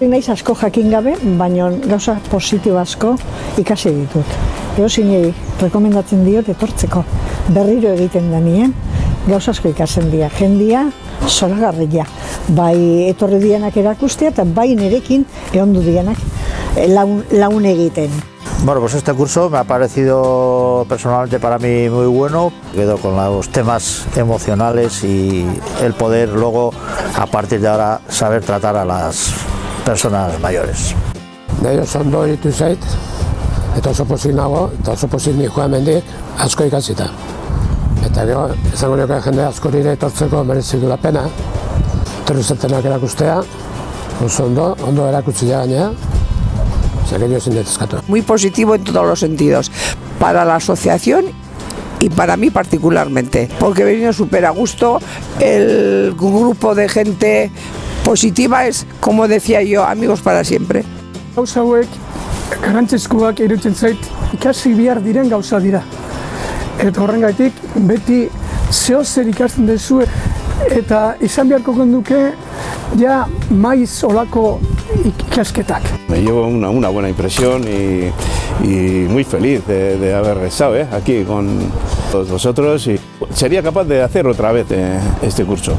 Naiz asko jakin gabe, baina gauza positibo asko ikasi ditut. Ego zinei, rekomendatzen diot etortzeko. Berriro egiten da nien, gauza asko ikasen dira. Jendia, zoragarria. Bai etorri dianak erakustea eta bai nerekin ehondu dianak eh, laun, laun egiten. Bueno, pues este curso me ha parecido personalmente para mí muy bueno. Quedo con los temas emocionales y el poder luego, a partir de ahora, saber tratar a las personas mayores. Nahi oso ondo eritu zait, eta oso pozik nago, eta oso pozik ni joan mendik asko ikasita. Eta gero, izango nioke jende asko nire etortzeko merezi du la pena. Torri zentenak erakustea, oso ondo, ondo erakutsi gainea, ezin detezkatu. muy positivo en todos los sentidos, para la asociación y para mí particularmente, porque he venido súper a gusto, el grupo de gente positiva es, como decía yo, amigos para siempre. Gauza hauek garrantzizkoak irutzen zait ikasi behar diren gauza dira. Eta horrengaitik beti zeo zer ikasten duzu eta izan beharko genduke ja maiz olako ikasketak. Me llevo una, una buena impresión y, y muy feliz de, de haber estado ¿eh? aquí con todos vosotros y sería capaz de hacer otra vez eh, este curso.